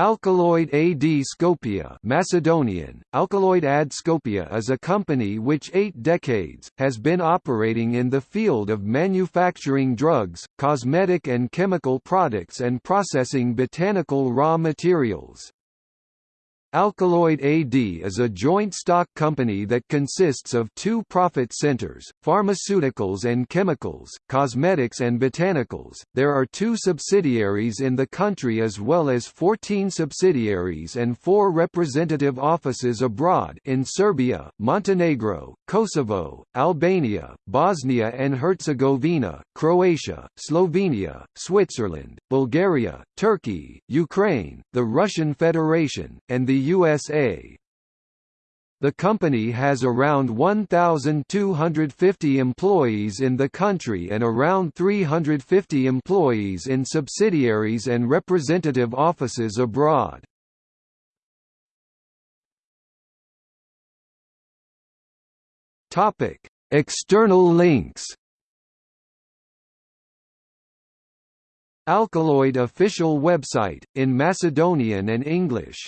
Alkaloid AD Skopje Macedonian, Alkaloid AD Skopje is a company which eight decades, has been operating in the field of manufacturing drugs, cosmetic and chemical products and processing botanical raw materials. Alkaloid AD is a joint stock company that consists of two profit centers, pharmaceuticals and chemicals, cosmetics and botanicals. There are two subsidiaries in the country as well as 14 subsidiaries and four representative offices abroad in Serbia, Montenegro, Kosovo, Albania, Bosnia and Herzegovina, Croatia, Slovenia, Switzerland, Bulgaria, Turkey, Ukraine, the Russian Federation, and the USA. The company has around 1,250 employees in the country and around 350 employees in subsidiaries and representative offices abroad. External links Alkaloid official website, in Macedonian and English